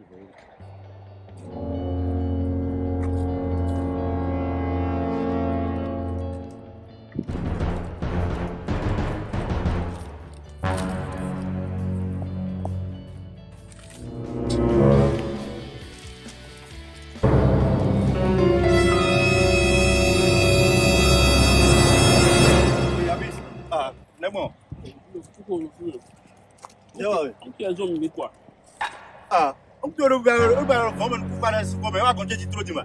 cativeiro. Mwen ah, a zon mwen kwa? A, okutuoro gbara kɔmɔni kukara kɔmɔ e b'a kɔn cɛci turo di ma.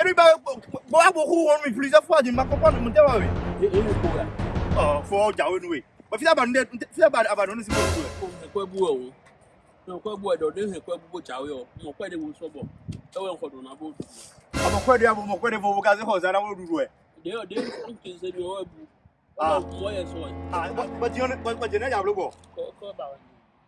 eri b'a b'a bɔ k'u wɔri mi pilisa fo a di ma kɔkɔ numu tɛ wa we. ɔ fɔ jawo nu we wa fisa bani dɛ fisa bani abani olu si b'o du yɛ. ɛkɔ ebu wɛ o ɛkɔ ebu wɛ dɔ den ɛkɔ ebu ko jawo yɛ o mɔkɔ de b'o sɔbɔ ɛwɛ nkɔdun na b'o dudu. a mɔkɔ de a mɔkɔ de fɔ gaze kɔ zara o dudu yɛ. den den kun ti se bi o yɛ bu. aa mɔ yɛ sɔn ye. aa bɔn jɛnɛ jabolo bɔ. kɔ kɔ b'a wɛ.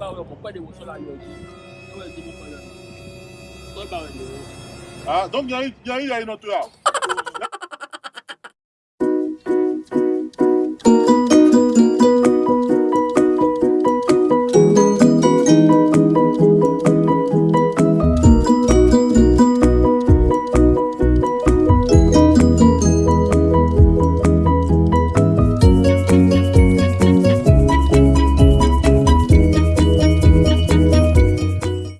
báwọn ọmọ pẹ̀lú ìwòsàn láyọ̀ ọ̀dọ́ lọ́wọ́ ẹ̀jẹ̀ mi pẹ̀lú ọ̀dọ́ lọ́wọ́ báwọn ènìyàn. ah donc yẹn yẹn yẹn nọ tó yà.